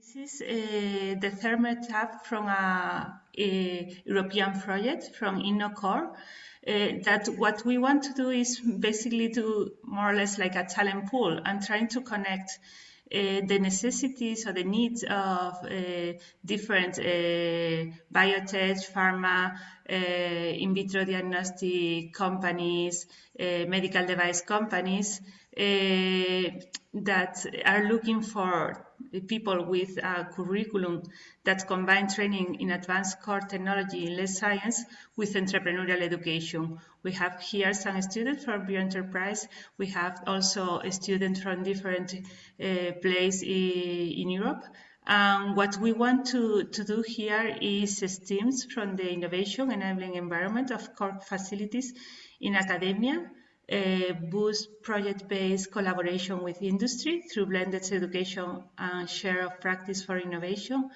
This is uh, the third tab from a, a, European project from InnoCore. Uh, that what we want to do is basically do more or less like a talent pool and trying to connect uh, the necessities or the needs of uh, different uh, biotech, pharma, uh, in vitro diagnostic companies, uh, medical device companies that are looking for people with a curriculum that combine training in advanced core technology in less science with entrepreneurial education. We have here some students from Bioenterprise. We have also students from different uh, places in Europe. And what we want to, to do here is STEAMs from the innovation enabling environment of core facilities in academia uh, boost project-based collaboration with industry through blended education and share of practice for innovation.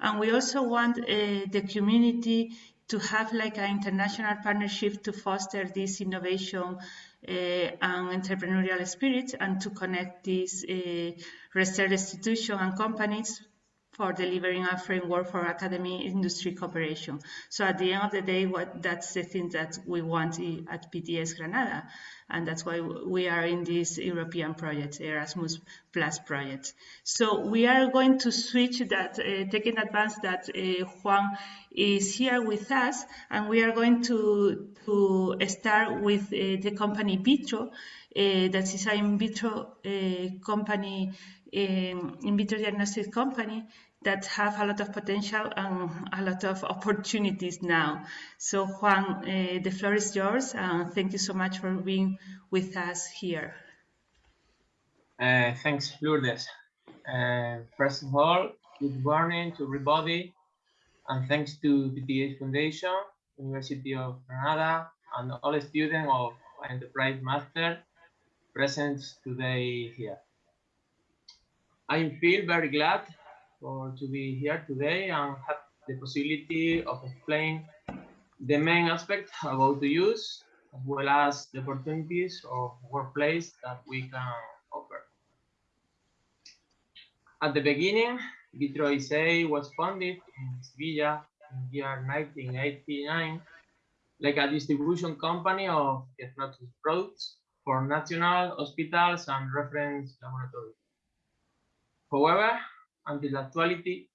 And we also want uh, the community to have like an international partnership to foster this innovation uh, and entrepreneurial spirit and to connect these uh, research institutions and companies for delivering a framework for academy industry cooperation. So at the end of the day, what that's the thing that we want at PTS Granada. And that's why we are in this European project, Erasmus Plus project. So we are going to switch that, uh, taking advance that uh, Juan is here with us, and we are going to, to start with uh, the company Vitro, uh, that is an in vitro uh, company um, in vitro diagnostic company that have a lot of potential and a lot of opportunities now. So Juan, uh, the floor is yours, and thank you so much for being with us here. Uh, thanks, Lourdes. Uh, first of all, good morning to everybody, and thanks to PTS Foundation, University of Granada, and all students of Enterprise Master present today here. I feel very glad for to be here today and have the possibility of explain the main aspect about the use as well as the opportunities of workplace that we can offer. At the beginning, Vitro SA was founded in Sevilla in the year 1989 like a distribution company of diagnostic products for national hospitals and reference laboratories. However, until actuality,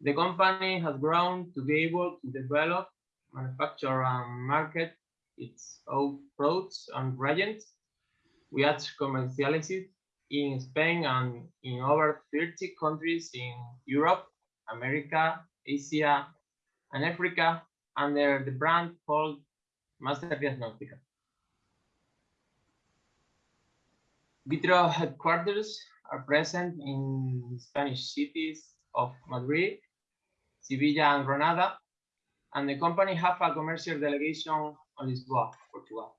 the company has grown to be able to develop, manufacture, and market its own products and reagents. We have commercialized it in Spain and in over 30 countries in Europe, America, Asia, and Africa under the brand called Master Diagnostica. Vitro headquarters are present in Spanish cities of Madrid, Sevilla, and Granada, and the company have a commercial delegation on Lisboa, Portugal.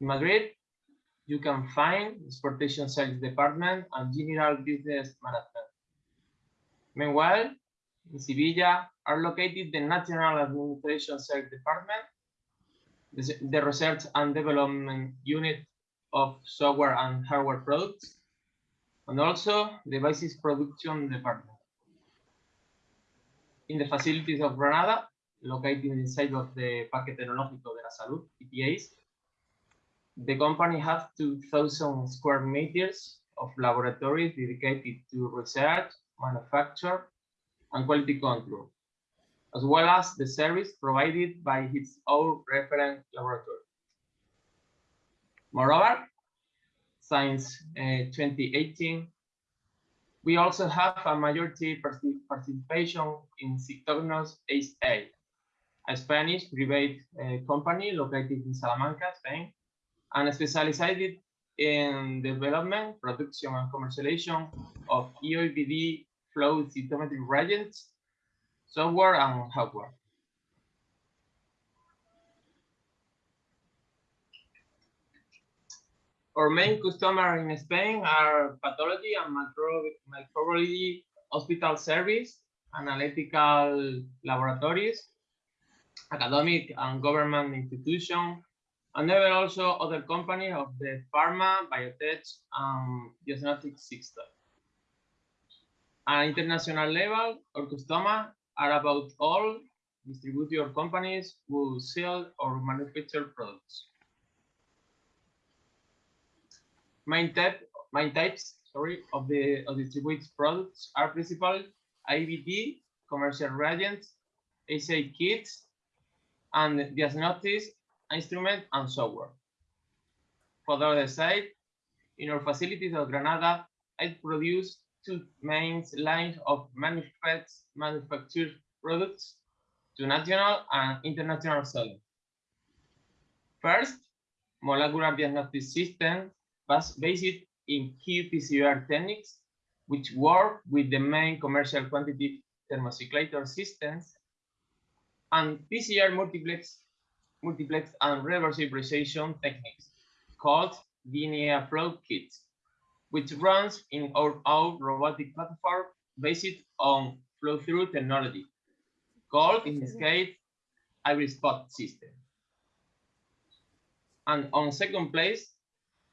In Madrid, you can find the exportation sales department and general business management. Meanwhile, in Sevilla are located the National Administration Sales Department, the, the Research and Development Unit of Software and Hardware Products, and also the devices production department. In the facilities of Granada, located inside of the Parque Tecnológico de la Salud, PTS, the company has 2,000 square meters of laboratories dedicated to research, manufacture, and quality control, as well as the service provided by its own reference laboratory. Moreover, since uh, 2018. We also have a majority participation in Cytognos SA, a Spanish private uh, company located in Salamanca, Spain, and specialized in development, production, and commercialization of EOBD flow cytometry reagents, software, and hardware. Our main customer in Spain are pathology and microbiology hospital service, analytical laboratories, academic and government institutions, and there are also other companies of the pharma, biotech, and diagnostic system. At international level, our customers are about all distributor companies who sell or manufacture products. Main type, main types, sorry, of the of distributed products are principal IVD, commercial reagents, assay kits, and diagnostics instrument and software. For the other side, in our facilities of Granada, I produce two main lines of manufactured products to national and international selling. First, molecular diagnostic system based in qPCR techniques, which work with the main commercial quantitative thermocyclator systems, and PCR multiplex, multiplex and reverse precision techniques called linear flow kits, which runs in our own robotic platform based on flow-through technology, called in this case HybriSpot system. And on second place,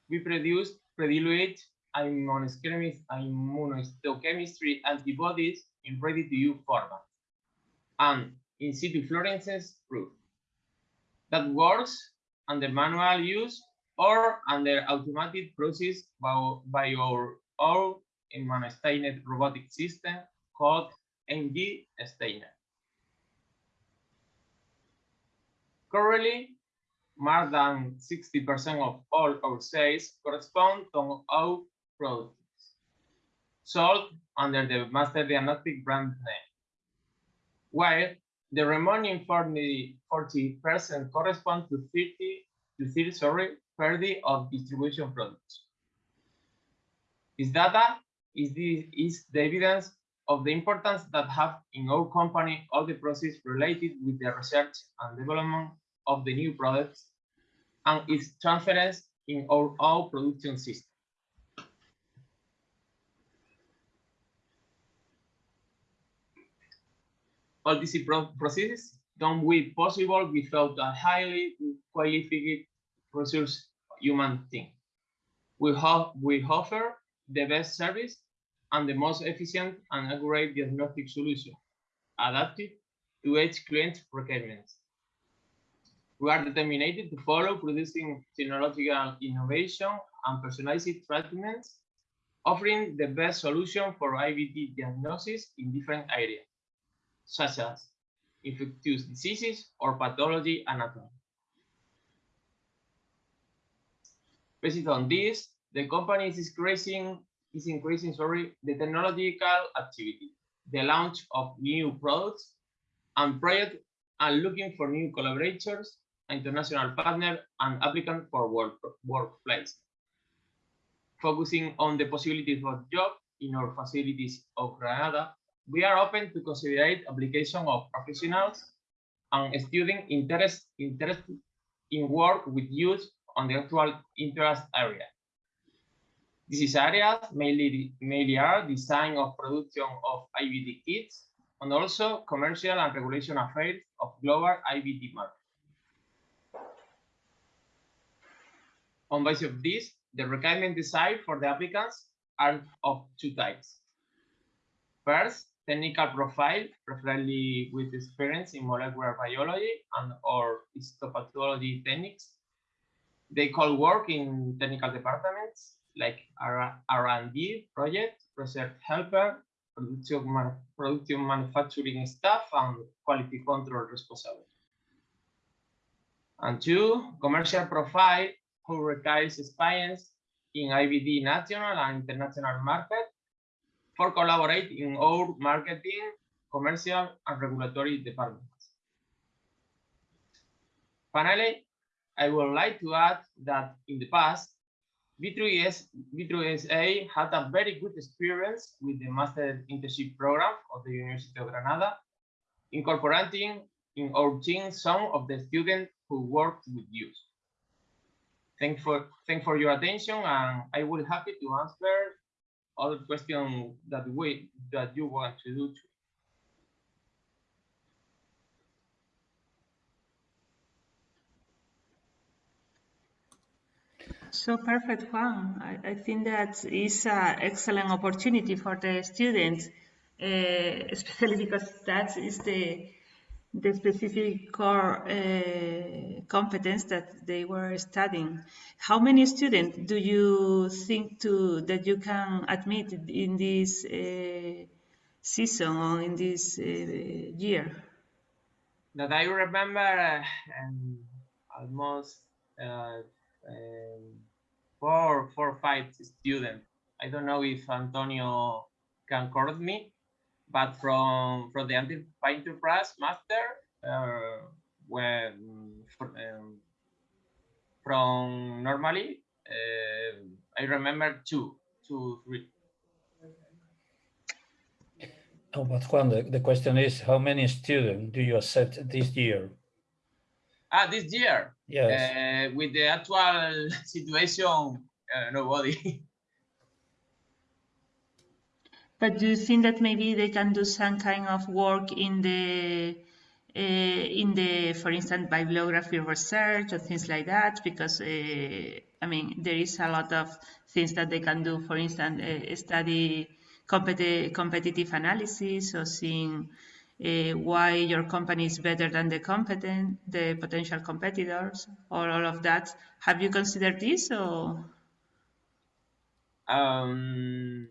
we produce predilute immunohistochemistry antibodies in ready-to-use format and in situ fluorescence proof that works under manual use or under automated process by, by our own immunostained robotic system called MD Stainer. Currently, more than 60% of all our sales correspond to our products sold under the Master Diagnostic brand name, while the remaining 40 percent correspond to 30 to 30 sorry 30 of distribution products. This data is the is the evidence of the importance that have in our company all the process related with the research and development of the new products and its transference in our production system. All these processes don't be possible without a highly qualified resource human team. We, have, we offer the best service and the most efficient and accurate diagnostic solution adapted to each client's requirements. We are determined to follow producing technological innovation and personalized treatments, offering the best solution for IVD diagnosis in different areas such as infectious diseases or pathology anatomy. Based on this, the company is increasing is increasing sorry the technological activity, the launch of new products and projects and looking for new collaborators, international partner and applicant for work workplace. Focusing on the possibilities of job in our facilities of Granada we are open to consider application of professionals and students interest, interested in work with youth on the actual interest area. These areas mainly, mainly are design of production of IVD kits and also commercial and regulation affairs of global IVD market. On basis of this, the requirement design for the applicants are of two types. First, technical profile, preferably with experience in molecular biology and or histopathology techniques. They call work in technical departments like R&D project, research helper, production, man production manufacturing staff, and quality control responsible. And two, commercial profile who requires experience in IVD national and international market for collaborate in our marketing, commercial, and regulatory departments. Finally, I would like to add that in the past, V3S, Vitro SA had a very good experience with the Master Internship Program of the University of Granada, incorporating in our team some of the students who worked with youth. Thank for, thank for your attention, and I will happy to answer other question that we that you want to do So perfect, Juan. I, I think that is an excellent opportunity for the students, uh, especially because that is the the specific core uh, competence that they were studying. How many students do you think to that you can admit in this uh, season or in this uh, year? That I remember um, almost uh, um, four, four or five students. I don't know if Antonio can correct me, but from from the enterprise master, uh, when um, from normally, uh, I remember two, two, three. Oh, but Juan, the, the question is, how many students do you accept this year? Ah, this year, Yes. uh, with the actual situation, uh, nobody. But do you think that maybe they can do some kind of work in the uh, in the, for instance, bibliography research or things like that? Because uh, I mean, there is a lot of things that they can do. For instance, uh, study competi competitive analysis or seeing why your company is better than the competent, the potential competitors, or all of that. Have you considered this or? um,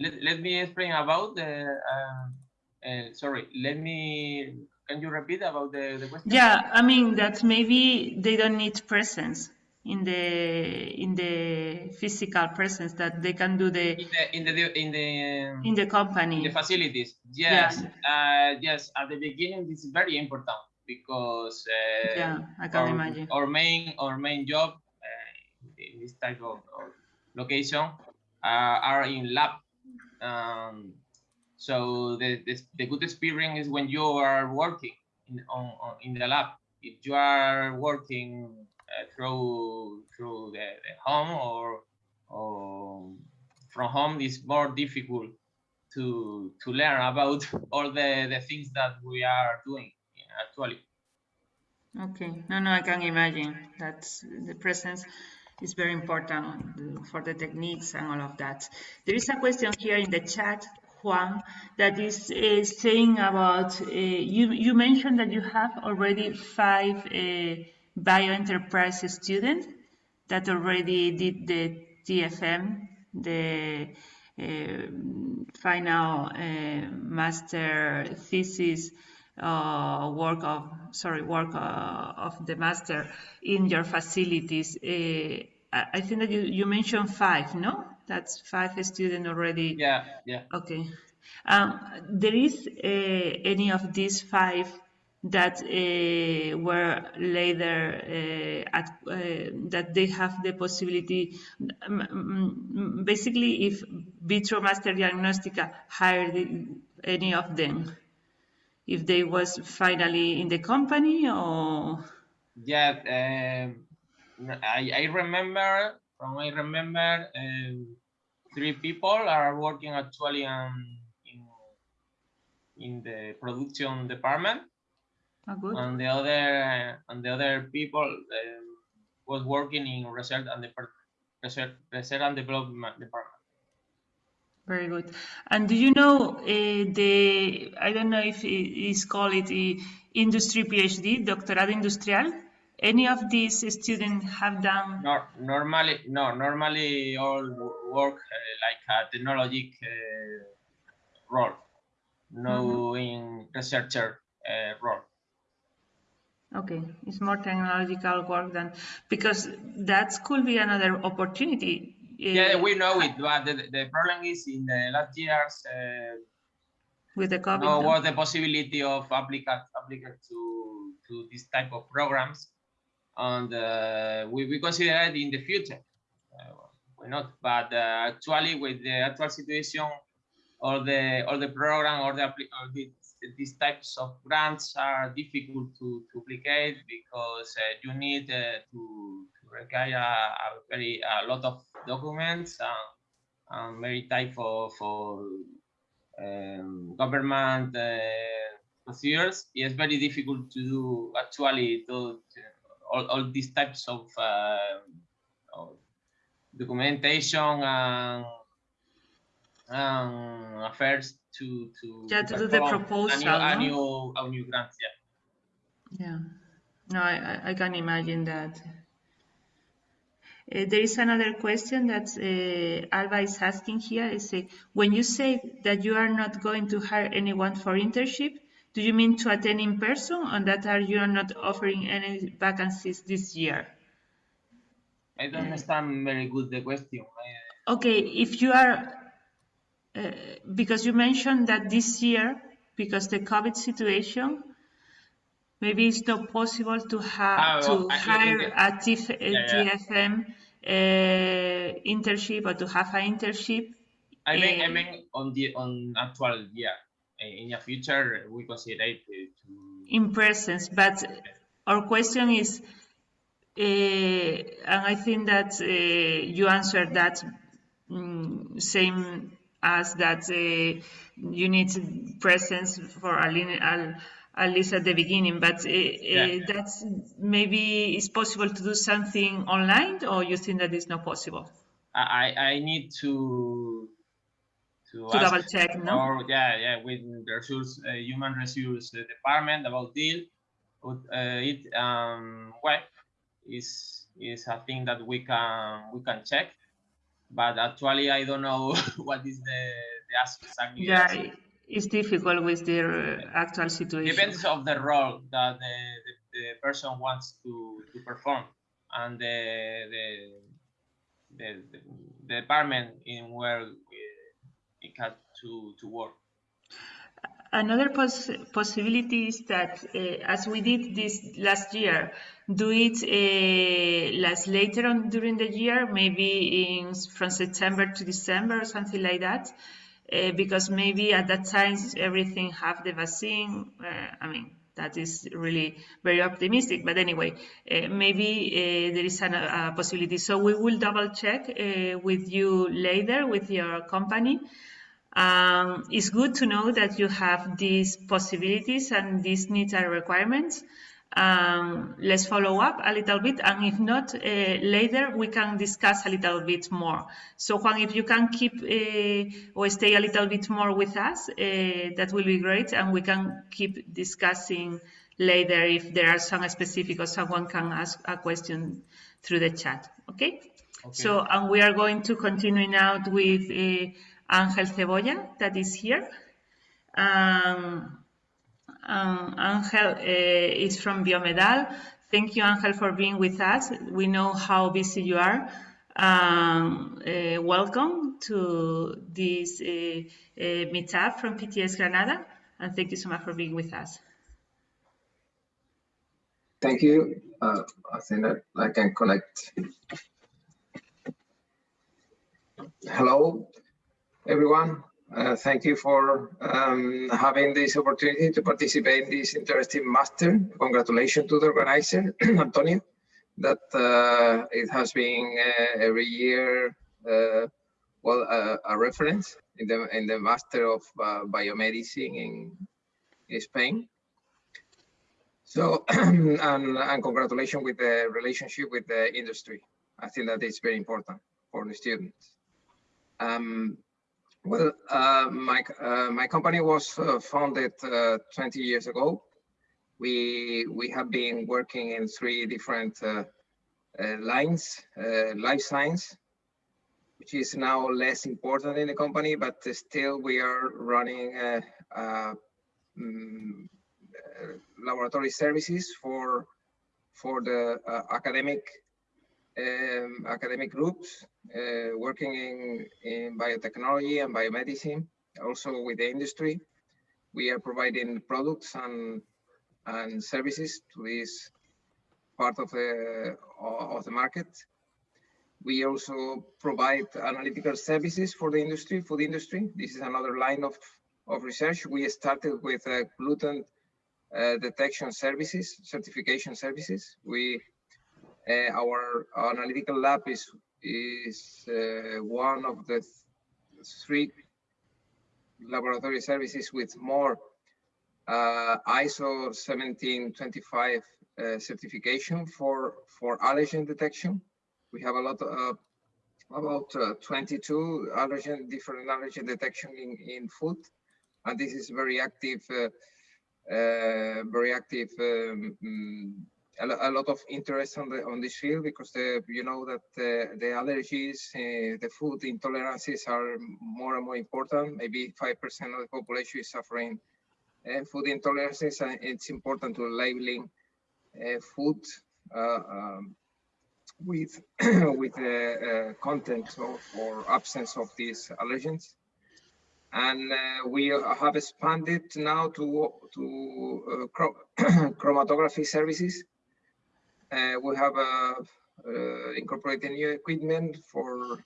let, let me explain about the, uh, uh, sorry, let me, can you repeat about the, the question? Yeah, I mean that maybe they don't need presence in the in the physical presence that they can do the In the, in the, in the, in the company. the facilities. Yes, uh, yes, at the beginning, this is very important because uh, Yeah, I can our, imagine. our main, our main job uh, in this type of, of location uh, are in lab. Um, so the, the, the good experience is when you are working in, on, on, in the lab. If you are working uh, through through the, the home or or from home, it's more difficult to to learn about all the, the things that we are doing actually. Okay, no, no, I can imagine that's the presence is very important for the techniques and all of that. There is a question here in the chat, Juan, that is uh, saying about uh, you. You mentioned that you have already five uh, bioenterprise students that already did the TFM, the uh, final uh, master thesis uh, work of sorry work uh, of the master in your facilities. Uh, I think that you, you mentioned five, no? That's five students already. Yeah, yeah. Okay. Um, there is uh, any of these five that uh, were later uh, at uh, that they have the possibility. um, Basically, if Vitro Master Diagnostica hired any of them, if they was finally in the company or Yeah, um, I, I remember from I remember um, three people are working actually um, in in the production department, oh, good. and the other and the other people um, was working in research and the research, research and development department. Very good. And do you know uh, the, I don't know if it is called it the industry PhD, doctorado industrial? Any of these students have done? Nor normally, no, normally all work uh, like a technologic uh, role, no in researcher uh, role. Okay, it's more technological work than, because that could be another opportunity. Yeah, we know it, but the, the problem is in the last years, uh, With the COVID. no was the possibility of applicant applicant to to this type of programs, and uh, we we consider it in the future. Uh, why not? But uh, actually, with the actual situation, all the all the program or the or the, these types of grants are difficult to, to applicate because uh, you need uh, to require a, a very a lot of documents and, and very type of, of um, government uh, procedures. It's very difficult to do actually to, to all, all these types of uh, of documentation and, and affairs to to Yeah, to do the proposal, a new, no? a new a new grant. Yeah. Yeah, no, I, I- I can imagine that. Uh, there is another question that uh, Alba is asking here. Is uh, when you say that you are not going to hire anyone for internship, do you mean to attend in person, or that are you are not offering any vacancies this year? I don't understand very good the question. Okay, if you are, uh, because you mentioned that this year, because the COVID situation, maybe it's not possible to have Ah, to well, I- I- hire a TF, yeah. TFM uh, internship or to have an internship. I mean, I Eh, mean on the on actual yeah, In the future, we consider it to in presence, but our question is, uh, and I think that uh, you answered that mm, same as that uh, you need presence for a line- al- at least at the beginning, but uh, uh, that's maybe it's possible to do something online, or you think that is not possible? I I need to to, To double check, no? or yeah yeah with the resource uh, human resource department about deal but uh, it um well is is a thing that we can we can check but actually i don't know what is the the ask exactly. Yeah, it's difficult with the uh, actual situation. depends of the role that the, the, the person wants to to perform and the the the, the, department in where uh, it has to to work Another poss possibility is that, uh, as we did this last year, do it uh, last later on during the year, maybe in from September to December or something like that, uh, because maybe at that time everything have the vaccine. Uh, I mean, that is really very optimistic, but anyway, uh, maybe uh, there is an, a possibility. So we will double check uh, with you later with your company. Um, it's good to know that you have these possibilities and these needs and requirements. Um, let's follow up a little bit, and if not, uh, later we can discuss a little bit more. So, Juan, if you can keep uh, or stay a little bit more with us, uh, that will be great, and we can keep discussing later if there are some specific or someone can ask a question through the chat. Okay? So, and we are going to continue now with uh, Angel Cebolla, that is here. Um, um, Angel uh, is from Biomedal. Thank you, Angel, for being with us. We know how busy you are. Um, uh, welcome to this uh, meetup from PTS Granada, and thank you so much for being with us. Thank you. Uh, I think that I can connect. Hello, everyone. Uh, thank you for um, having this opportunity to participate in this interesting master. Congratulations to the organizer, Antonio, that uh, it has been uh, every year, uh, well, uh, a reference in the in the master of biomedicine in, in Spain. So, and, and congratulations with the relationship with the industry. I think that is very important for the students. Um, well, uh, my, uh, my company was uh, founded uh, 20 years ago. We, we have been working in three different lines, life science, which is now less important in the company, but still we are running mm, laboratory services for for the uh, academic um, academic groups uh, working in in biotechnology and biomedicine, also with the industry. We are providing products and and services to this part of the of the market. We also provide analytical services for the industry, food industry. This is another line of, of research. We started with uh, gluten uh, detection services, certification services. We, our, our analytical lab is is uh, one of the th three laboratory services with more uh, ISO 1725 uh, certification for for allergen detection. We have a lot of about uh, 22 allergen, different allergen detection in, in food. And this is very active, uh, uh, very active, um, a, a, lot of interest on the on this field because the, you know that the, the allergies, uh, the food intolerances are more and more important. Maybe 5% of the population is suffering uh, food intolerances and it's important to labeling uh, food um, with with the uh, content of, or absence of these allergens and uh, we have expanded now to to uh, chromatography services uh, we have uh, uh, incorporated new equipment for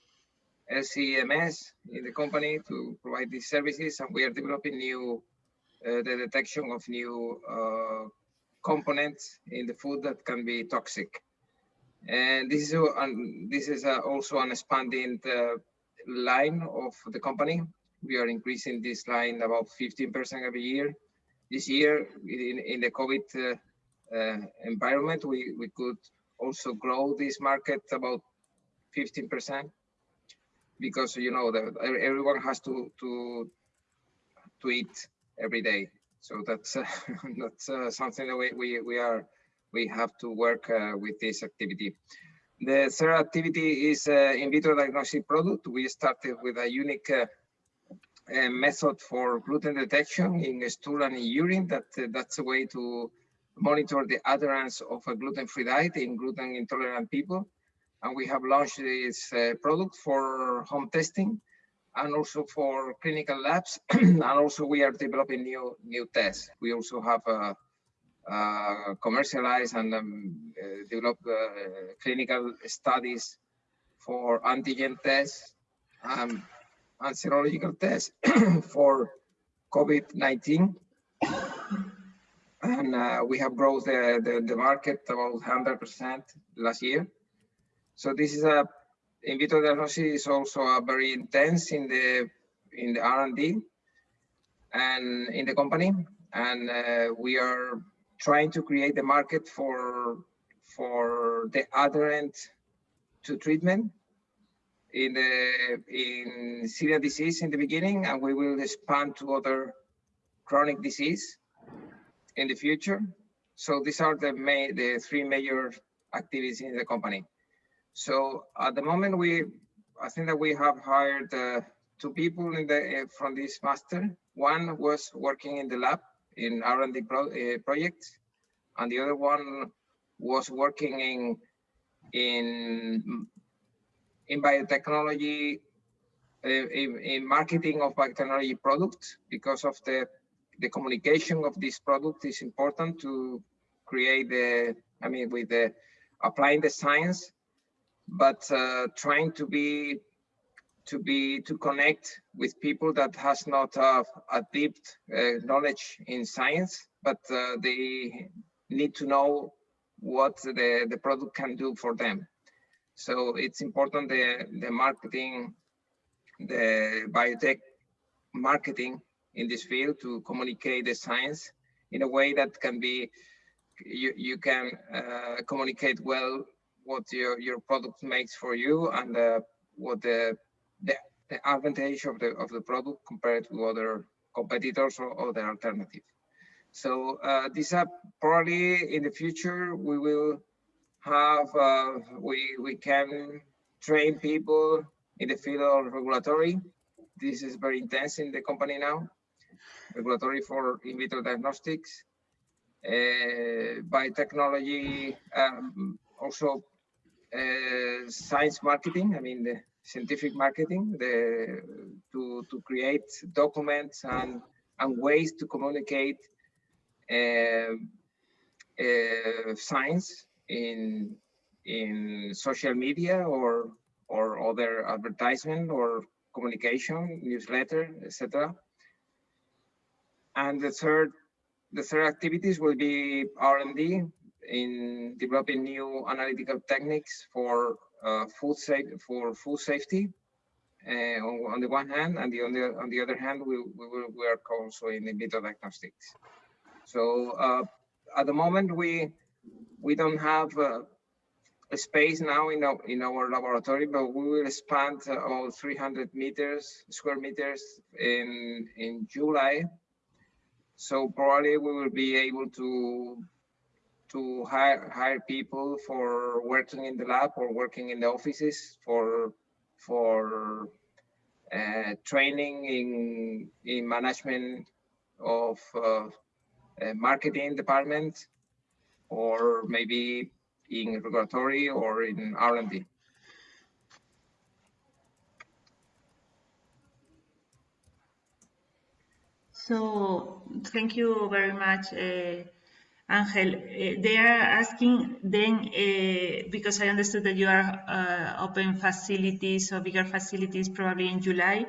LCMS in the company to provide these services and we are developing new the detection of new components in the food that can be toxic and this is um, this is also an expanding uh, line of the company. We are increasing this line about 15% every year. This year, in, in the COVID uh, uh, environment, we, we could also grow this market about 15% because you know that everyone has to to to eat every day. So that's uh, that's uh, something that we, we we are we have to work uh, with this activity. The third activity is uh, in vitro diagnostic product. We started with a unique uh, method for gluten detection in stool and in urine. That that's a way to monitor the adherence of a gluten-free diet in gluten intolerant people. And we have launched this uh, product for home testing and also for clinical labs. and also we are developing new new tests. We also have a, uh, commercialize and um, uh, develop uh, clinical studies for antigen tests um, and serological tests for COVID-19. And uh, we have grown the, the, the, market about 100% last year. So this is a in vitro diagnosis is also a very intense in the in the R&D and in the company. And uh, we are trying to create the market for for the adherent to treatment in the in celiac disease in the beginning, and we will expand to other chronic disease in the future. So these are the main the three major activities in the company. So at the moment, we I think that we have hired uh, two people in the uh, from this master. One was working in the lab in R&D pro, uh, projects, and the other one was working in in in biotechnology, uh, in, in, marketing of biotechnology products because of the the communication of this product is important to create the I mean with the applying the science, but uh, trying to be to be to connect with people that has not uh, a deep uh, knowledge in science, but uh, they need to know what the, the product can do for them. So it's important the, the marketing, the biotech marketing in this field to communicate the science in a way that can be, you, you can uh, communicate well what your, your product makes for you and uh, what the the, the advantage of the of the product compared to other competitors or other alternatives. So uh, these are probably in the future we will have uh, we we can train people in the field of regulatory. This is very intense in the company now. Regulatory for in vitro diagnostics, uh, biotechnology, um, also uh, science marketing. I mean the scientific marketing the, to, to create documents and, and ways to communicate uh, uh, science in, in social media or, or other advertisement or communication, newsletter, etc. And the third, the third activities will be R&D in developing new analytical techniques for uh, food safe for food safety uh, on, on, the one hand, and the, on the on the other hand, we, we will work also in in vitro diagnostics. So uh, at the moment, we we don't have a space now in our, in our laboratory, but we will expand uh, all 300 meters, square meters in, in July. So probably we will be able to to hire hire people for working in the lab or working in the offices for for uh, training in in management of uh, marketing department or maybe in regulatory or in R&D. So thank you very much, uh, Angel. Uh, they are asking then, uh, because I understood that you are uh, open facilities or bigger facilities probably in July.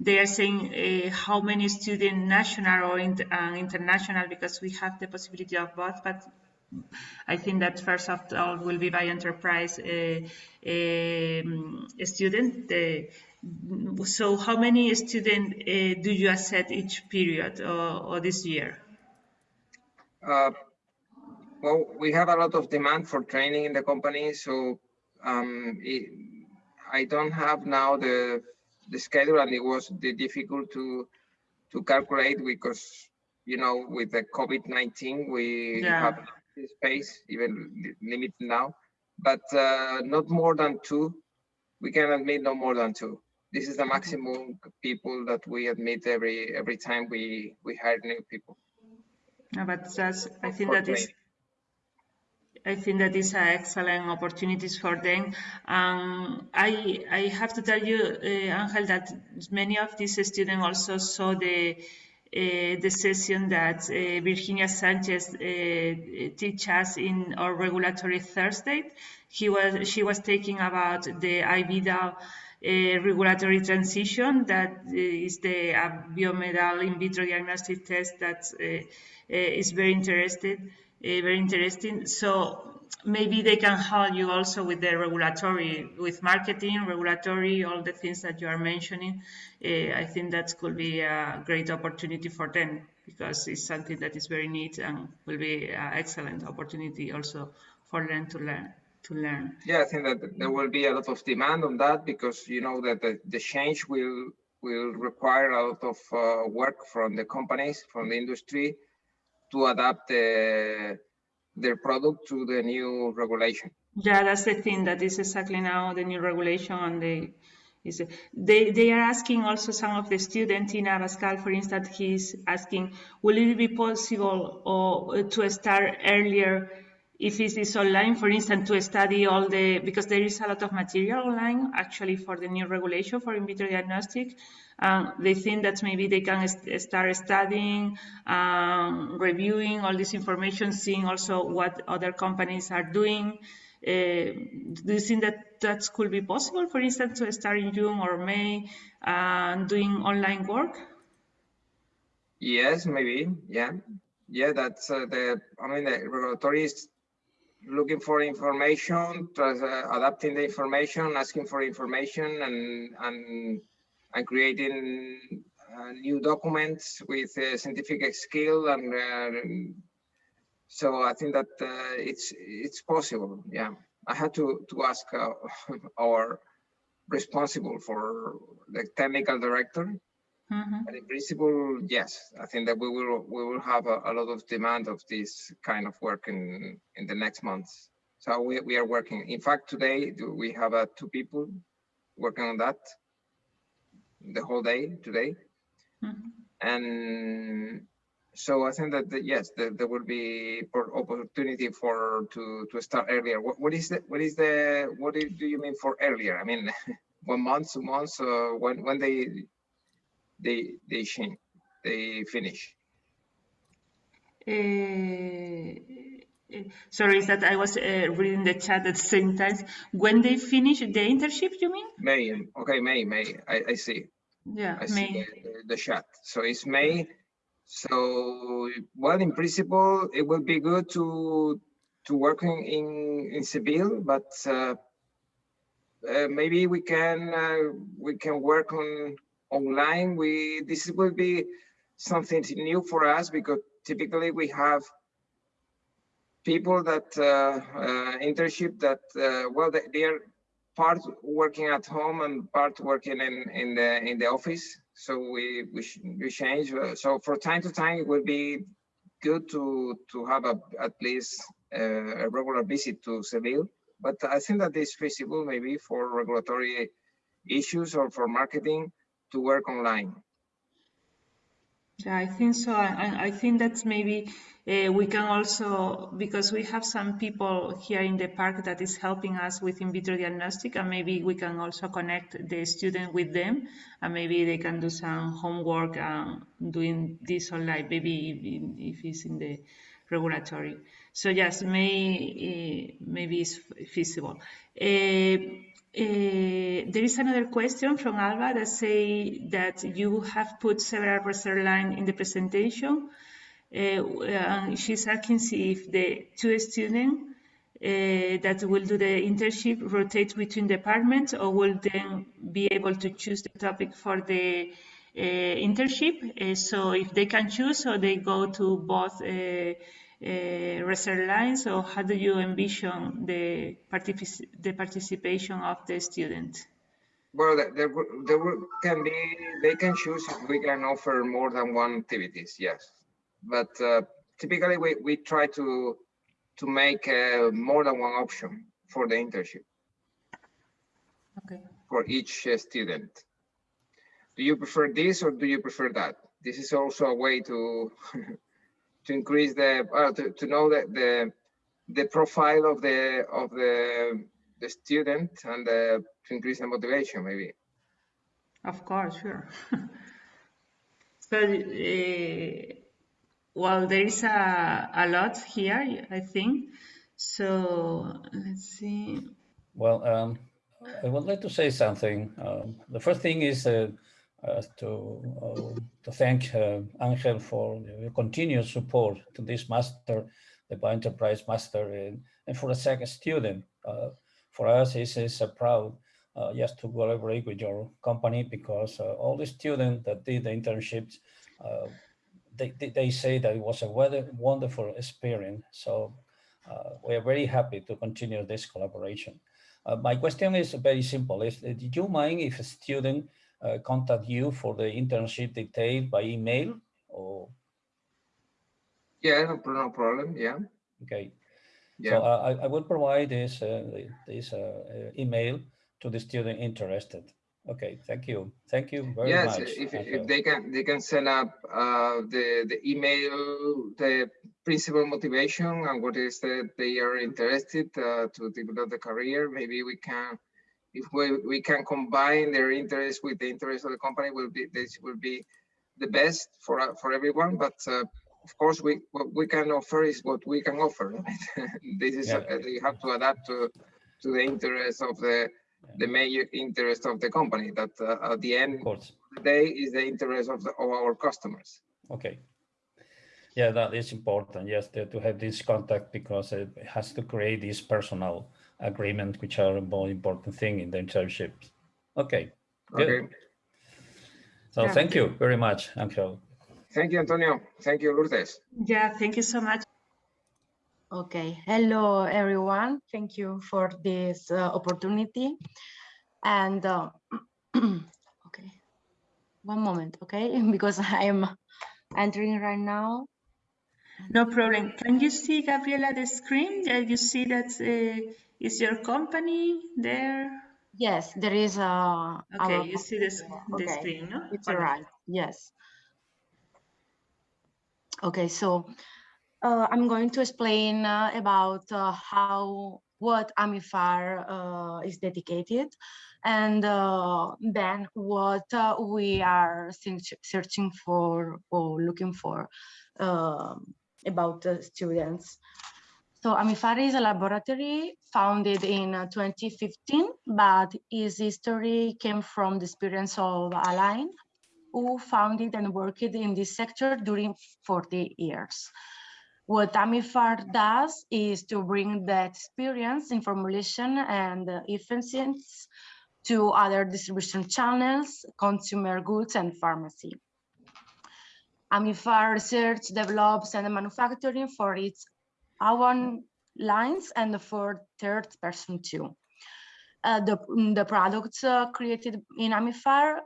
They are saying uh, how many students, national or inter international, because we have the possibility of both, but I think that first of all will be Bioenterprise uh, um, student. Uh, so how many students uh, do you accept each period or, or this year? Uh, well, we have a lot of demand for training in the company, so um, it, I don't have now the the schedule, and it was difficult to to calculate because you know with the COVID-19 we yeah. have space, even limited now, but uh, not more than two. We can admit no more than two. This is the maximum people that we admit every every time we we hire new people. No, but that's I think that is I think that is an excellent opportunities for them. Um, I I have to tell you, uh, Angel, that many of these students also saw the uh, the session that uh, Virginia Sanchez uh, teach us in our regulatory Thursday. He was she was taking about the IVDR uh, regulatory transition that uh, is the uh, biomedical in vitro diagnostic test that is very interested, very interesting. So maybe they can help you also with the regulatory, with marketing, regulatory, all the things that you are mentioning. Uh, I think that could be a great opportunity for them because it's something that is very neat and will be an excellent opportunity also for them to learn. To learn. Yeah, I think that there will be a lot of demand on that because you know that the, the change will will require a lot of uh, work from the companies, from the industry, to adapt the their product to the new regulation. Yeah, that's the thing. That is exactly now the new regulation, and they is they they are asking also some of the students in Abascal, for instance, he's asking, will it be possible or to start earlier if it is online, for instance, to study all the because there is a lot of material online actually for the new regulation for in vitro diagnostic um, they think that maybe they can st start studying, um, reviewing all this information, seeing also what other companies are doing. Uh, do you think that that could be possible, for instance, to start in June or May uh, doing online work? Yes, maybe. Yeah, yeah. That's uh, the. I mean, the regulatory looking for information, uh, adapting the information, asking for information, and and and creating uh, new documents with uh, scientific skill and uh, so I think that uh, it's it's possible. Yeah, I had to to ask our responsible for the technical director. Mm -hmm. But in principle, yes, I think that we will we will have a, a, lot of demand of this kind of work in in the next months. So we we are working. In fact, today we have uh, two people working on that the whole day today. Mm -hmm. And so I think that the, yes, the, there will be opportunity for to to start earlier. What, what is the what is the what do you mean for earlier? I mean, one month, two months, uh, when when they they they they finish. Uh, sorry, is that I was uh, reading the chat at the same time. When they finish the internship, you mean? May. Okay, May, May. I, I see. Yeah, I May. see the, the, chat. So it's May. So, well, in principle, it would be good to to working in in Seville, but uh, uh, maybe we can uh, we can work on online. We this will be something new for us because typically we have people that uh, uh, internship that uh, well they, are part working at home and part working in in the in the office. So we we, we change. So for time to time, it would be good to to have a at least uh, a regular visit to Seville. But I think that is feasible maybe for regulatory issues or for marketing to work online. Yeah, I think so. I, I think that's maybe uh, we can also, because we have some people here in the park that is helping us with in vitro diagnostic, and maybe we can also connect the student with them, and maybe they can do some homework and doing this online, maybe if, if it's in the regulatory. So yes, may, uh, maybe it's feasible. Uh, there is another question from Alba that say that you have put several research lines in the presentation. Uh, she's asking if the two students uh, that will do the internship rotate between departments or will then be able to choose the topic for the uh, internship. Uh, so if they can choose or they go to both uh, uh, research lines or how do you envision the, particip the participation of the student? Well, there, there can be, they can choose if we can offer more than one activities, yes. But uh, typically we, we try to to make uh, more than one option for the internship. Okay. For each uh, student. Do you prefer this or do you prefer that? This is also a way to to increase the uh, to, to know that the the profile of the of the the student and the, to increase the motivation maybe. Of course sure. So uh, well there is a, a lot here i think. So let's see. Well um, i would like to say something. Um, the first thing is uh, uh, to uh, to thank uh, Angel for your continued support to this master, the Bioenterprise Master, and, and for the second student. Uh, for us, it's, it's a proud uh, just to collaborate with your company because uh, all the students that did the internships, they, they, they, say that it was a wonderful experience. So we are very happy to continue this collaboration. my question is very simple. Is, did you mind if a student uh, contact you for the internship detail by email or? Yeah, no, no problem. Yeah. Okay. Yeah. So uh, I, I will provide this uh, this uh, uh, email to the student interested. Okay, thank you. Thank you very yes, much. Yes, if, if they can they can send up uh, the the email, the principal motivation and what is that they are interested to develop the career. Maybe we can if we, we can combine their interest with the interest of the company will be this will be the best for for everyone but uh, of course we what we can offer is what we can offer right? this is yeah. uh, you have to adapt to to the interest of the the major interest of the company that uh, at the end of, of the day is the interest of, the, of our customers okay yeah that is important yes to, to have this contact because it has to create this personal agreement, which are a more important thing in the internships. Okay. Good. Okay. So yeah. thank you very much, Angel. Thank you, Antonio. Thank you, Lourdes. Yeah, thank you so much. Okay. Hello, everyone. Thank you for this uh, opportunity. And uh, okay, one moment, okay, because I'm entering right now. No problem. Can you see, Gabriela, the screen? Uh, you see that uh, is your company there? Yes, there is a. Okay, you see this the okay. screen, no? It's all right. Yes. Okay, so uh, I'm going to explain uh, about uh, how what AMIFAR uh, is dedicated, and uh, then what uh, we are searching for or looking for um, about the students. So AMIFAR is a laboratory founded in uh, 2015, but its history came from the experience of Alain, who founded and worked in this sector during 40 years. What AMIFAR does is to bring that experience in formulation and efficiency to other distribution channels, consumer goods, and pharmacy. AMIFAR research develops and manufacturing for its own lines and for third person too. Uh, the, the products uh, created in AMIFAR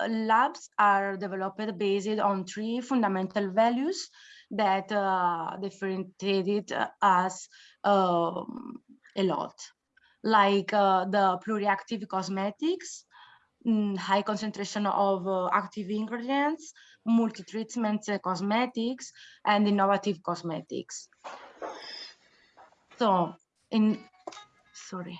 uh, labs are developed based on three fundamental values that uh, differentiated us um, a lot, like uh, the pluriactive cosmetics, mm, high concentration of uh, active ingredients, multi-treatment cosmetics, and innovative cosmetics. So in, sorry.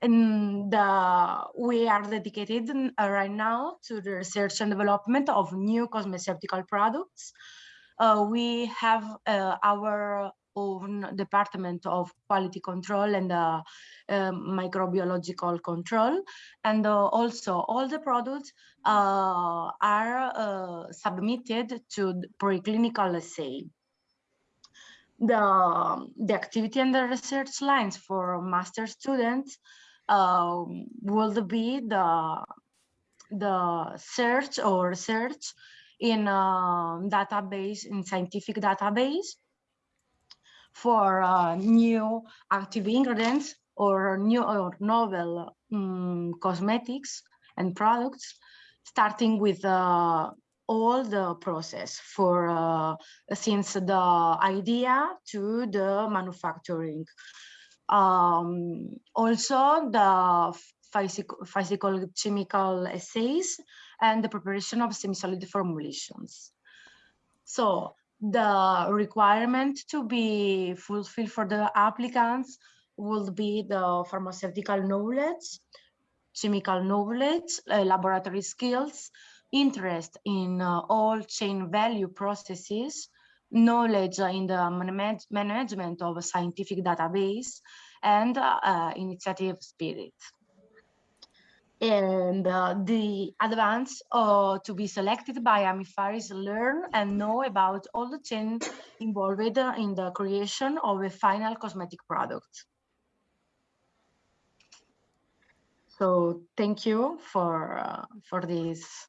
And the, we are dedicated uh, right now to the research and development of new cosmeceutical products. Uh, we have uh, our own department of quality control and uh, uh, microbiological control. And uh, also all the products uh, are uh, submitted to preclinical assay. The, the activity and the research lines for master students um, will be the, the search or research in a database, in scientific database for uh, new active ingredients or new or novel um, cosmetics and products, starting with uh, all the process for uh, since the idea to the manufacturing. Um, also the physical, chemical assays and the preparation of semi-solid formulations. So the requirement to be fulfilled for the applicants will be the pharmaceutical knowledge, chemical knowledge, uh, laboratory skills, interest in uh, all chain value processes, knowledge in the manage management of a scientific database, and uh, initiative spirit and uh, the advance uh, to be selected by AMIFAR is learn and know about all the chain involved in the creation of a final cosmetic product. So thank you for uh, for this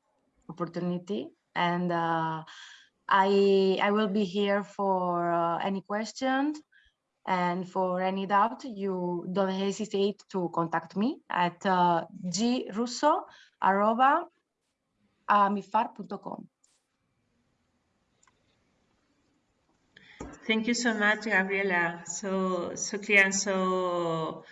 opportunity, and uh, I I will be here for uh, any questions and for any doubt, you don't hesitate to contact me at uh, grusso.amifar.com. Thank you so much, Gabriela. So, so clear and so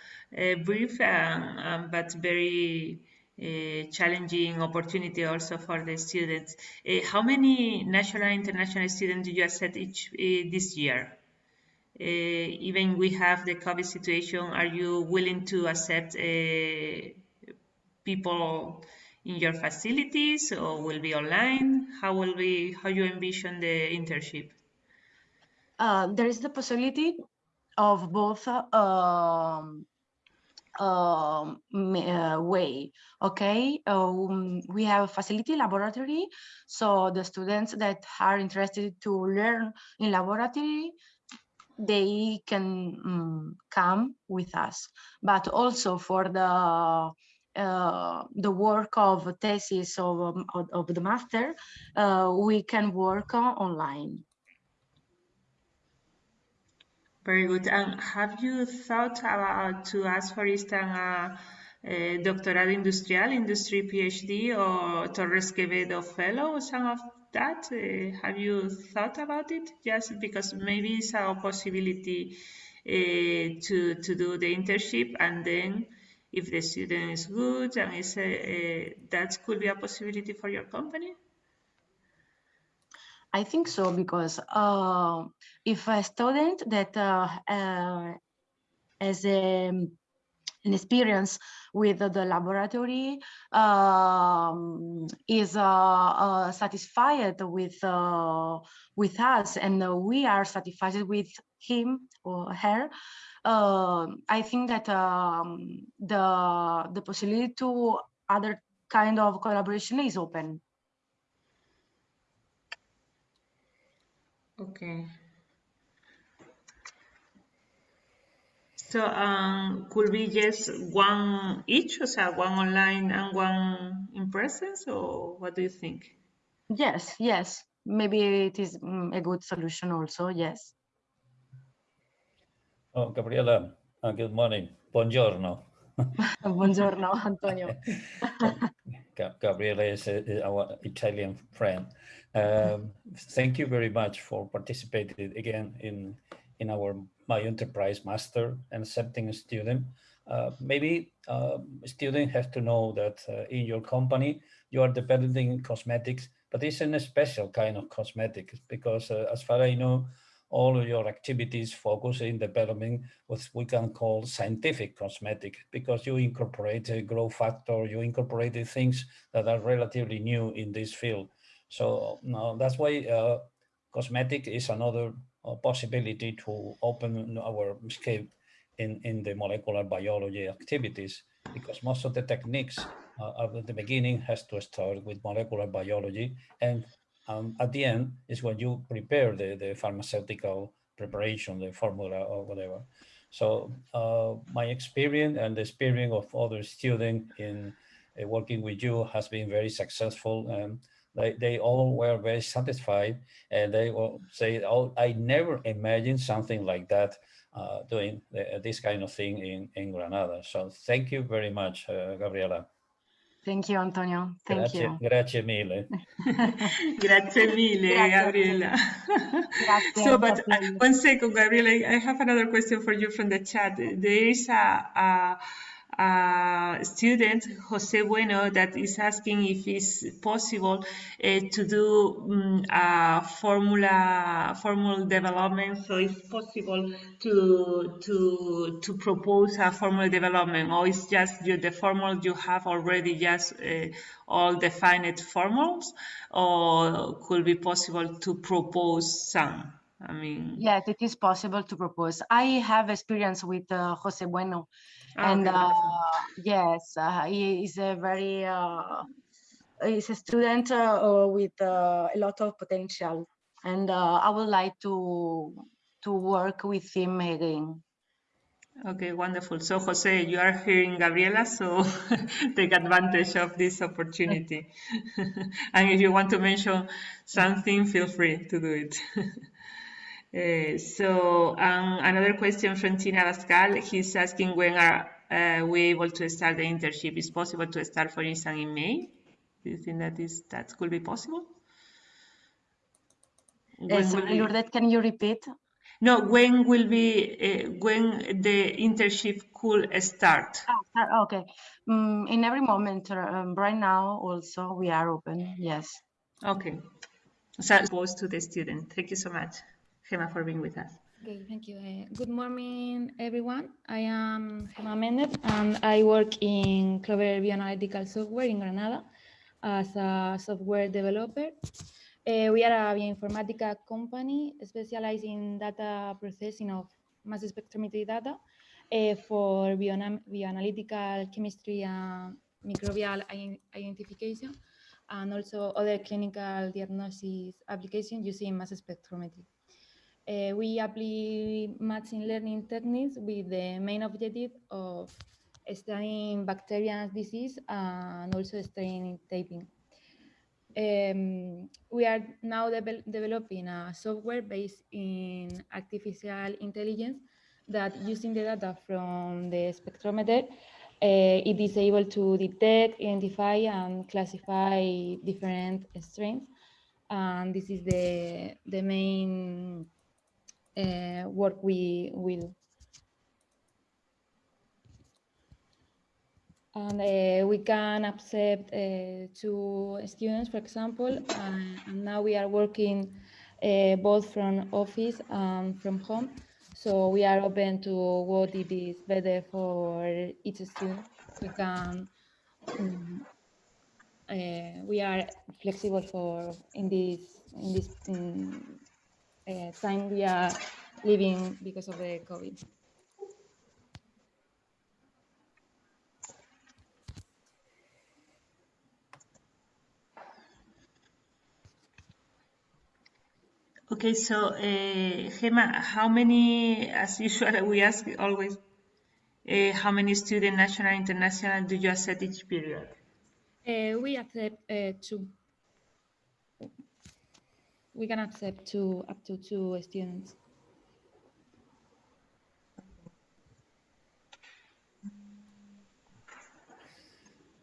brief, um, but very uh, challenging opportunity also for the students. Uh, how many national and international students do you accept each uh, this year? Uh, even we have the COVID situation, are you willing to accept uh, people in your facilities or will be online? How will be, how you envision the internship? Uh, there is the possibility of both um, um, uh, way. Okay, um, we have a facility laboratory, so the students that are interested to learn in laboratory they can um, come with us. But also for the uh, the work of thesis of, um, of, of the master, uh, we can work uh, online. Very good. And have you thought about to ask, for instance, a, a doctorado industrial, industry PhD, or Torres Quevedo fellow, or some of that? Uh, have you thought about it? Just because maybe it's a possibility uh, to to do the internship, and then if the student is good, and it's a, that could be a possibility for your company. I think so because uh, if a student that uh, uh, as a an experience with the laboratory um, is uh, uh, satisfied with uh, with us and we are satisfied with him or her um, I think that um, the the possibility to other kind of collaboration is open okay So um, could be just one each, so one online and one in presence, or what do you think? Yes, yes. Maybe it is mm, a good solution also, yes. Oh, Gabriela, uh, good morning. Buongiorno. Buongiorno, Antonio. Gabriela is, our Italian friend. Um, thank you very much for participating again in, in our Bioenterprise Master and accepting a student. Uh, maybe uh, students have to know that uh, in your company, you are developing cosmetics, but it's in a special kind of cosmetics because uh, as far as I know, all of your activities focus in developing what we can call scientific cosmetic because you incorporate a growth factor, you incorporated things that are relatively new in this field. So no, that's why uh, cosmetic is another uh, possibility to open our scape in, in the molecular biology activities because most of the techniques uh, at the beginning has to start with molecular biology and um, at the end is when you prepare the, the pharmaceutical preparation, the formula or whatever. So uh, my experience and the experience of other students in uh, working with you has been very successful and they, they all were very satisfied and they will say, oh, I never imagined something like that uh, doing the, this kind of thing in, in Granada. So thank you very much, uh, Gabriela. Thank you, Antonio. Thank grazie, you. Grazie mille. grazie mille, Grazie. Gabriela. Grazie, so, but uh, grazie. one second, Gabriela, I have another question for you from the chat. There is a, a, a student, Jose Bueno, that is asking if it's possible uh, to do um, a formula formula development. So, it's possible to to to propose a formula development, or it's just you, the formula you have already just uh, all defined formulas, or could be possible to propose some. I mean, Yes, it is possible to propose. I have experience with uh, Jose Bueno, and okay, uh, yes, uh, he is a very uh, he's a student uh, uh, with uh, a lot of potential, and uh, I would like to to work with him again. Okay, wonderful. So, Jose, you are hearing Gabriela, so take advantage of this opportunity. and if you want to mention something, feel free to do it. Uh, so, um, another question from Tina Pascal. He's asking when are uh, we able to start the internship? Is possible to start, for instance, in May? Do you think that is that could be possible? Uh, sorry, Lourdes, can you repeat? no, when will be uh, when the internship could start? Ah, okay. Mm, in every moment, uh, um, right now, also we are open. Yes. Okay. So opposed to the student. Thank you so much, Gemma, for being with us. Okay, thank you. Uh, good morning, everyone. I am Gemma Mendez, and I work in Clover Bioanalytical Software in Granada as a software developer. Uh, we are a bioinformatica company specialized in data processing of mass spectrometry data uh, for bioanalytical chemistry and microbial identification, and also other clinical diagnosis applications using mass spectrometry. Uh, we apply machine learning techniques with the main objective of studying bacterial disease and also studying typing. Um, we are now devel- developing a software based in artificial intelligence that using the data from the spectrometer, uh, it is able to detect, identify, and classify different strains. And this is the, the main work we will. And uh, we can accept uh, two students, for example, and, and now we are working uh, both from office and from home. So we are open to what it is better for each student. We can, um, we are flexible for in this in this um, uh, time we are living because of the COVID. Okay, so uh, Gemma, how many, as usual, we ask always, uh, how many student national international do you accept each period? Uh, we accept uh, two we can accept two up to two students.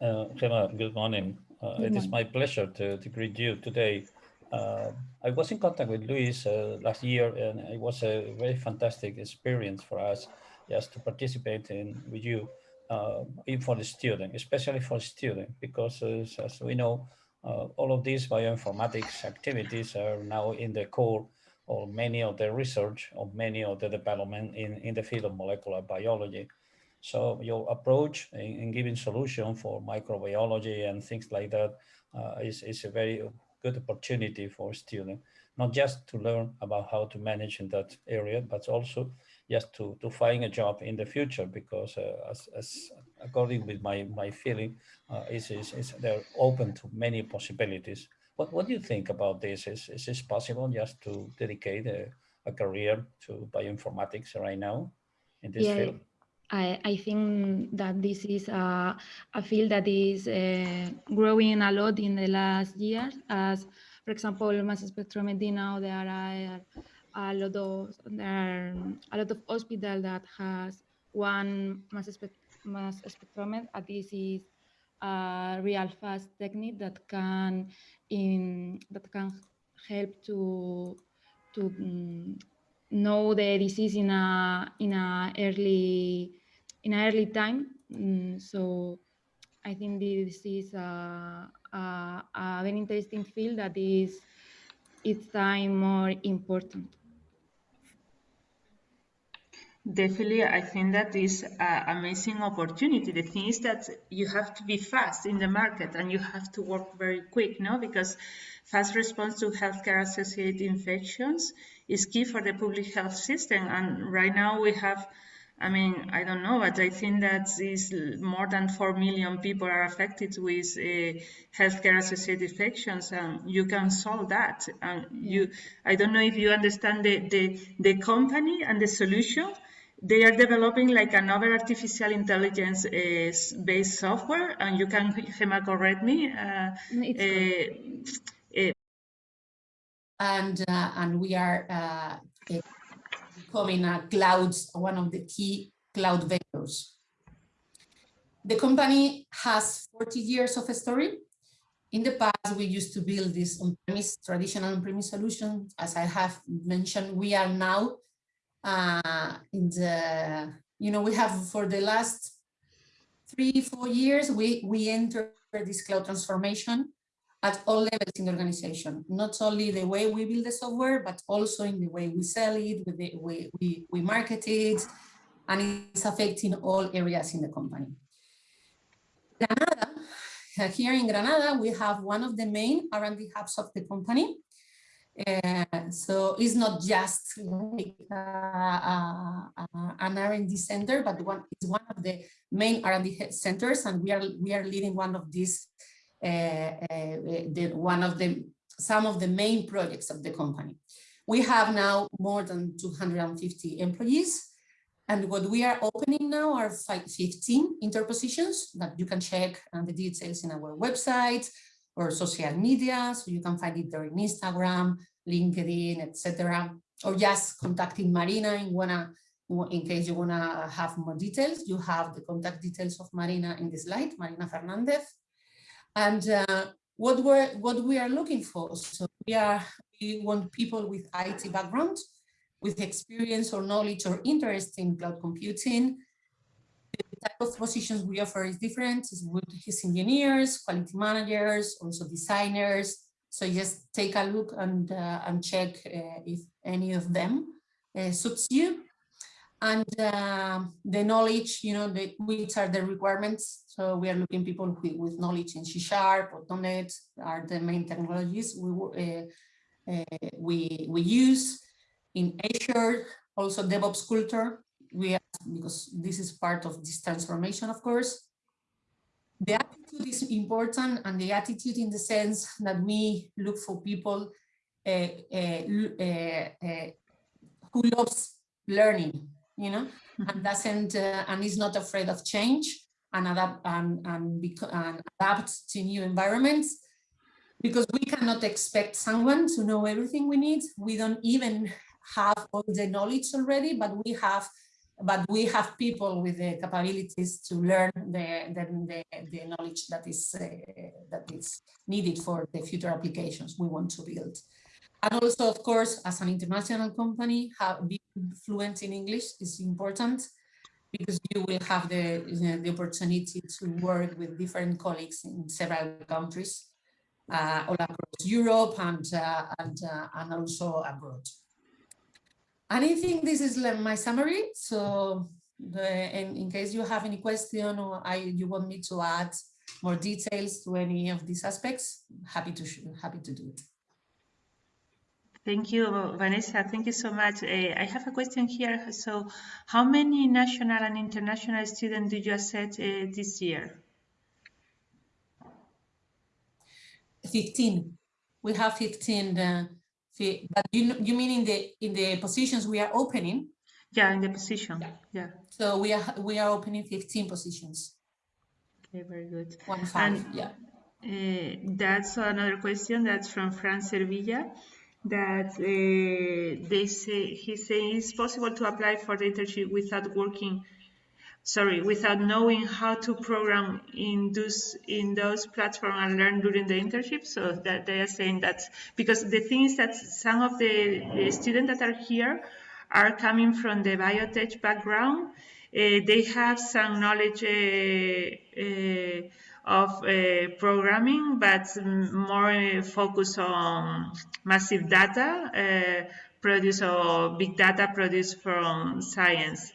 Uh, Gemma, good morning. Uh, good it morning. is my pleasure to, to greet you today. Uh, I was in contact with Luis uh, last year, and it was a very fantastic experience for us just to participate in with you, uh, even for the student, especially for student, because as we know, all of these bioinformatics activities are now in the core of many of the research, of many of the development in, in the field of molecular biology. So your approach in, in giving solution for microbiology and things like that uh, is is, a very good opportunity for students, not just to learn about how to manage in that area, but also just to, to find a job in the future because uh, as, as according with my, my feeling, uh, is, is, is they're open to many possibilities. What, what do you think about this? Is, is this possible just to dedicate a, a career to bioinformatics right now in this Yeah, field? I, I think that this is a, a field that is uh, growing a lot in the last years. As, for example, mass spectrometry now there are a lot of there are a lot of hospital that has one mass, spec, mass spectrometer. And this is a real fast technique that can in that can help to to um, know the disease in a in a early in an early time. Mm, so I think this is a, a, a, very interesting field that is each time more important. Definitely, I think that is an amazing opportunity. The thing is that you have to be fast in the market and you have to work very quick, no? Because fast response to healthcare associated infections is key for the public health system. And right now we have, I mean, I don't know, but I think that is more than 4 million people are affected with uh, healthcare associated infections and you can solve that. And you, I don't know if you understand the, the, the company and the solution they are developing like another artificial intelligence uh, based software and you can Gemma correct me uh, uh, and uh, and we are uh, becoming a cloud one of the key cloud vendors the company has 40 years of history. In the past we used to build this on-premise traditional on-premise solution. As i have mentioned we are now uh, in the, you know, we have for the last three, four years, we, we enter this cloud transformation at all levels in the organization, not only the way we build the software, but also in the way we sell it, with the way we, we market it, and it's affecting all areas in the company. Granada, here in Granada, we have one of the main R&D hubs of the company, uh, so it's not just like uh, uh, an R&D center, but one it's one of the main R&D centers, and we are we are leading one of these, uh, uh, the one of the some of the main projects of the company. We have now more than 250 employees, and what we are opening now are 15 interpositions that you can check and the details in our website or social media. So you can find it there in Instagram, LinkedIn, etc. Or just contacting Marina in, wanna, in case you wanna have more details. You have the contact details of Marina in the slide, Marina Fernandez. And uh, what we're what we are looking for. So we are we want people with IT background, with experience or knowledge or interest in cloud computing, the type of positions we offer is different. It's with his engineers, quality managers, also designers. So just take a look and, uh, and check uh, if any of them uh, suits you. And uh, the knowledge, you know, the, which are the requirements. So we are looking people with, with knowledge in C Sharp or .NET are the main technologies we, uh, uh, we, we use. In Azure, also DevOps culture, we are, because this is part of this transformation, of course. The attitude is important and the attitude in the sense that we look for people uh, uh, uh, who loves learning, you know, and doesn't, and is not afraid of change and adapt and, and, and adapt to new environments because we cannot expect someone to know everything we need. We don't even have all the knowledge already, but we have but we have people with the capabilities to learn the, the, the, the knowledge that is, uh, that is needed for the future applications we want to build. And also, of course, as an international company, have, being fluent in English is important because you will have the, the opportunity to work with different colleagues in several countries uh, all across Europe and, uh, and, uh, and also abroad. And I think this is my summary. So the, in, in, case you have any question or I, you want me to add more details to any of these aspects, happy to happy to do it. Thank you, Vanessa. Thank you so much. Uh, I have a question here. So how many national and international students did you accept uh, this year? 15. We have 15 uh, but you you mean in the in the positions we are opening? Yeah, in the position. Yeah. yeah. So we are we are opening 15 positions. Okay, very good. One five. And, yeah. Uh, that's another question. That's from Fran Servilla. That uh, they say he's saying it's possible to apply for the internship without working sorry, without knowing how to program in those in those platforms and learn during the internship. So that they are saying that because the thing is that some of the, the students that are here are coming from the biotech background. Uh, they have some knowledge uh, uh, of uh, programming, but more focus on massive data uh, produced or big data produced from science.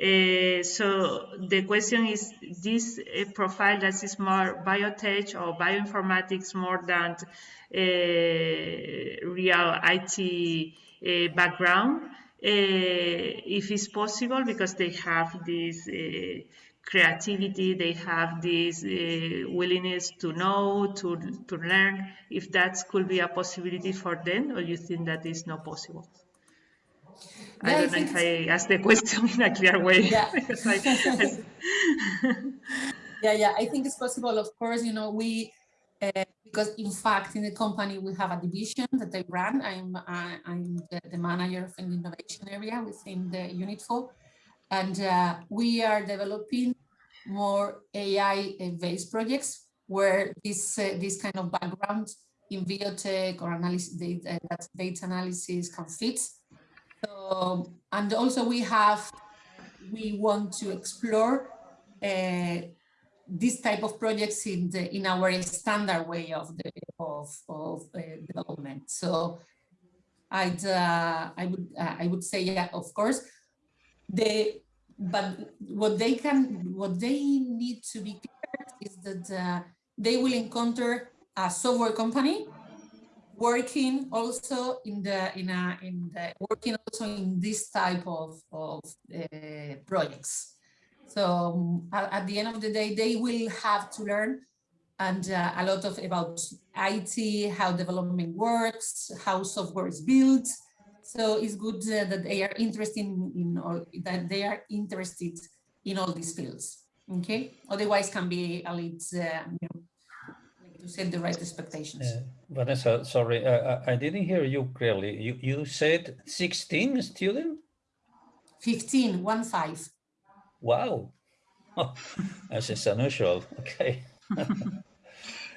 Uh, so the question is this uh, profile that is more biotech or bioinformatics more than uh, real IT background, if it's possible, because they have this creativity, they have this willingness to know, to, to learn, if that could be a possibility for them, or you think that is not possible? I don't know if I asked the question in a clear way. Yeah. yeah, yeah. I think it's possible. Of course, you know, we uh, because in fact in the company we have a division that I run. I'm uh, I'm the, the, manager of an innovation area within the unit four, and uh, we are developing more AI-based projects where this uh, this kind of background in biotech or analysis data, data analysis can fit so, and also we have, we want to explore uh, this type of projects in the in our standard way of the of of uh, development. So, I'd uh, I would uh, I would say yeah, of course, the but what they can what they need to be clear is that uh, they will encounter a software company working also in the in a in the working also in this type of of uh, projects. So um, at, the end of the day they will have to learn and uh, a lot of about IT how development works how software is built. So it's good uh, that they are interested in, or that they are interested in all these fields okay? Otherwise can be a little uh, to set the right expectations. Uh, Vanessa, sorry, uh, I didn't hear you clearly. You, you said 16 students? 15, one five. Wow, oh, that's unusual, okay.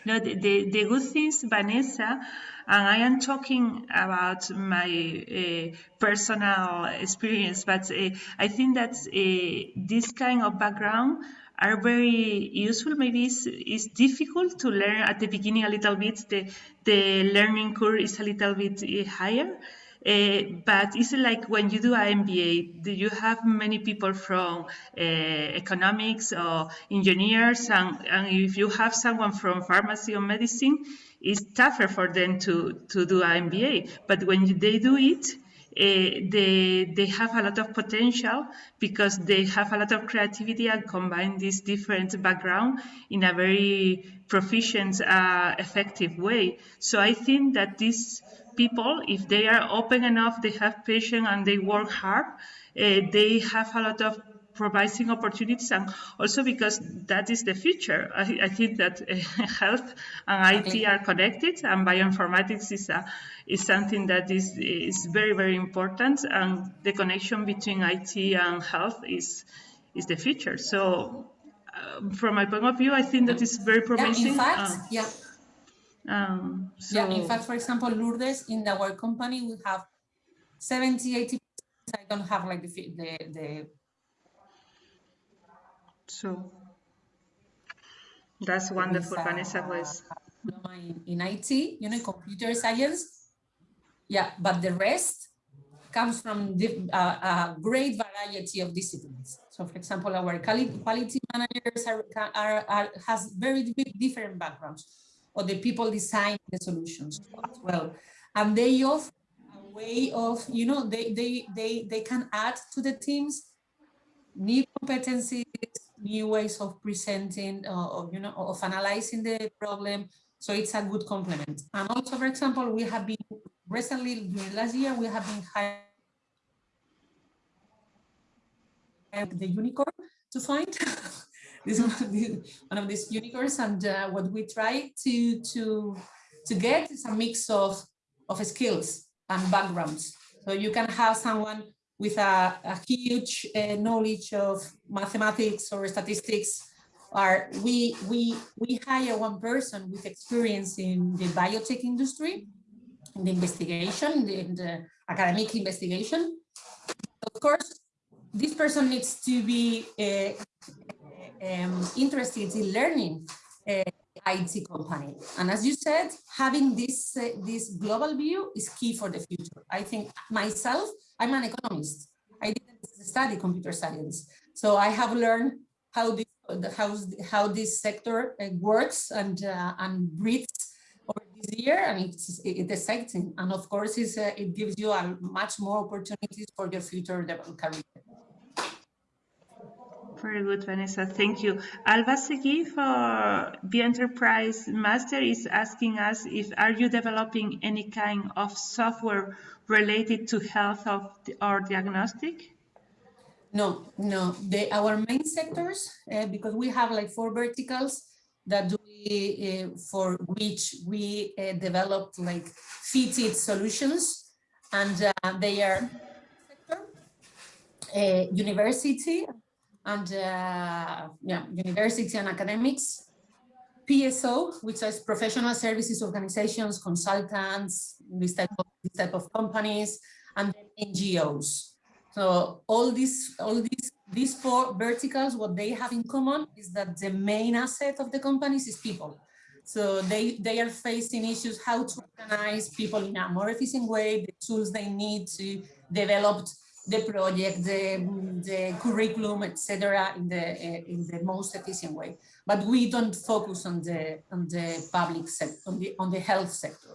no, the, the, the, good things, Vanessa, and I am talking about my uh, personal experience, but uh, I think that uh, this kind of background are very useful. Maybe it's, it's difficult to learn at the beginning a little bit. The, the learning curve is a little bit eh, higher. Uh, but it's like when you do an MBA, you have many people from uh, economics or engineers, and, and if you have someone from pharmacy or medicine, it's tougher for them to, to do an MBA. But when they do it, they they have a lot of potential because they have a lot of creativity and combine this different background in a very proficient, uh, effective way. So I think that these people, if they are open enough, they have patience and they work hard, uh, they have a lot of providing opportunities and also because that is the future. I, I think that uh, health and IT are connected and bioinformatics is, a, is something that is, is very, very important and the connection between IT and health is, is the future. So uh, from my point of view, I think that is very promising. Yeah, in fact, uh, yeah. Um, so, yeah, in fact, for example, Lourdes, in our company, we have 70, 80 I don't have like the, the, the so that's wonderful, Vanessa was. in, in IT, you know, computer science. Yeah, but the rest comes from the, uh, a great variety of disciplines. So for example, our quality, quality managers are, are, are, has very different backgrounds or the people design the solutions as well. And they offer a way of, you know, they, they, they, they can add to the teams new competencies, new ways of presenting, uh, of, you know, of analyzing the problem. So it's a good complement. And also, for example, we have been recently, last year, we have been hiring the unicorn to find this one of these unicorns and uh, what we try to to to get is a mix of of skills and backgrounds so you can have someone with a, a huge uh, knowledge of mathematics or statistics are we we we hire one person with experience in the biotech industry in the investigation in the academic investigation. Of course this person needs to be uh, um, interested in learning IT company. And as you said, having this, uh, this global view is key for the future. I think myself, I'm an economist. I didn't study computer science. So I have learned how this, how, how this sector uh, works and, uh, and breathes over this year and it's, it's exciting. And of course, it's, uh, it gives you a much more opportunities for your future career. Very good, Vanessa. Thank you. Alba Segui for the Enterprise Master is asking us if are you developing any kind of software related to health of the, or diagnostic? No, no. The, our main sectors, uh, because we have like four verticals that we, uh, for which we uh, developed like fitted solutions, and uh, they are university, and uh, yeah, university and academics, PSO, which is professional services organizations, consultants, this type of, this type of companies, and NGOs. So all these, all these, these four verticals, what they have in common is that the main asset of the companies is people. So they, they are facing issues how to organize people in a more efficient way, the tools they need to develop the project, the, the curriculum, etc., in the uh, in the most efficient way. But we don't focus on the on the public sector, on the on the health sector.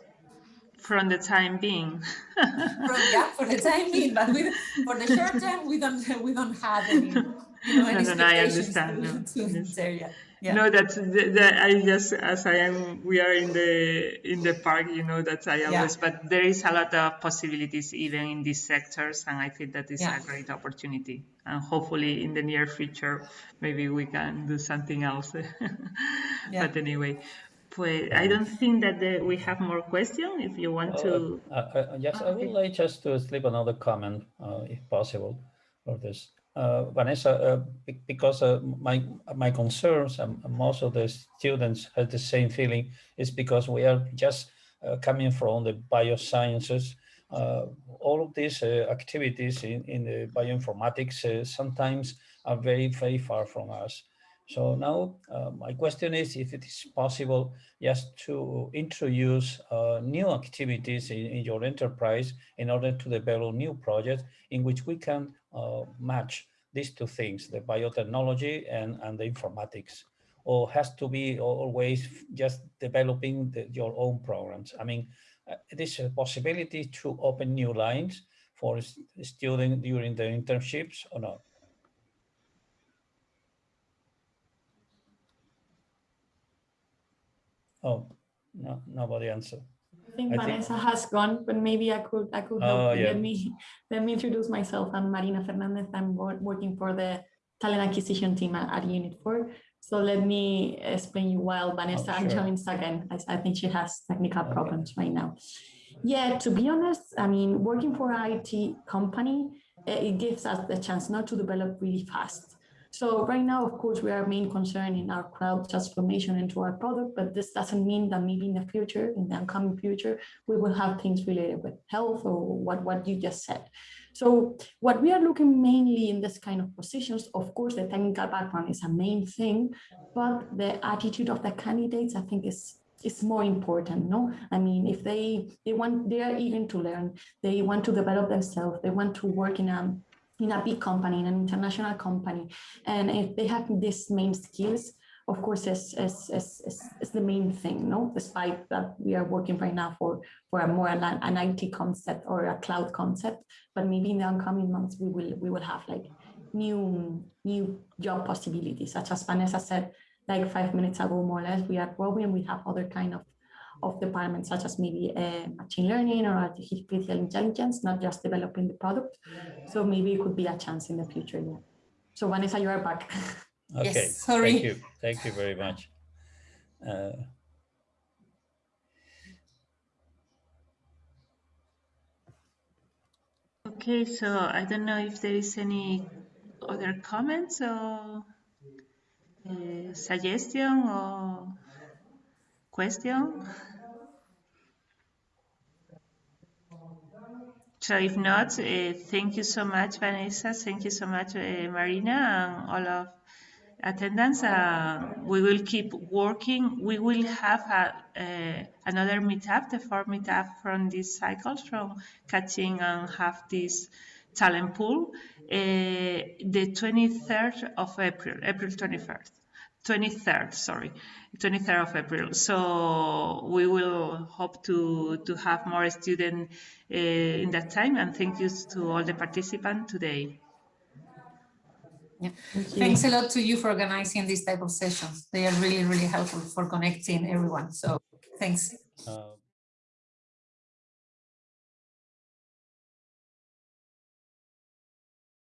From the time being. From, yeah, for the time being, but we, for the short term, we don't we don't have any, you know, any no, no, no, I understand. No. to this area yeah. no that, that i just as i am we are in the in the park you know that i always yeah. but there is a lot of possibilities even in these sectors and i think that is yeah. a great opportunity and hopefully in the near future maybe we can do something else but anyway Pues, I don't think that the, we have more questions. If you want to, uh, uh, yes, I would like just to slip another comment, uh, if possible, for this uh, Vanessa, uh, because uh, my my concerns and most of the students have the same feeling is because we are just uh, coming from the biosciences. Uh, all of these uh, activities in, in the bioinformatics sometimes are very, very far from us. So now my question is if it is possible just to introduce new activities in, in your enterprise in order to develop new projects in which we can uh, match these two things, the biotechnology and, and the informatics, or has to be always just developing the, your own programs? I mean, uh, it is a possibility to open new lines for students during the internships or not? Oh, no, nobody answered think I Vanessa think... has gone, but maybe I could I could help. Oh, yeah. Let me let me introduce myself. I'm Marina Fernandez. I'm working for the talent acquisition team at, at Unit 4. So let me explain you while Vanessa Oh, sure. joins again. I, I think she has technical problems right now. Yeah, to be honest, I mean, working for an IT company, eh, it gives us the chance not to develop really fast. So right now, of course, we are main concern in our cloud transformation into our product, but this doesn't mean that maybe in the future, in the upcoming future, we will have things related with health or what, what you just said. So what we are looking mainly in this kind of positions, of course, the technical background is a main thing, but the attitude of the candidates, I think is is more important, no? I mean, if they they want, they are eager to learn, they want to develop themselves, they want to work in a in a big company, in an international company, and if they have these main skills, of course, is is, is, is, the main thing, no? Despite that we are working right now for for a more an, an IT concept or a cloud concept, but maybe in the upcoming months we will we will have like new new job possibilities, such as Vanessa said, like five minutes ago, more or less, we are growing. We have other kind of of departments, such as maybe uh, machine learning or artificial intelligence, not just developing the product. So maybe it could be a chance in the future. Yeah. So Vanessa, you are back. Okay, Yes, sorry. thank you, thank you very much. Uh, Okay, so I don't know if there is any other comments or uh, suggestion or question. So if not, uh, thank you so much, Vanessa. Thank you so much, uh, Marina, and all of attendance. Uh, we will keep working. We will have a, uh, another meetup, the fourth meetup from this cycle, from catching and have this talent pool, uh, the 23rd of April, April 21st. 23rd, sorry, 23rd of April. So we will hope to, to have more students uh, in that time. And thank you to all the participants today. Yeah. Thanks a lot to you for organizing these type of sessions. They are really, really helpful for connecting everyone. So thanks. uh,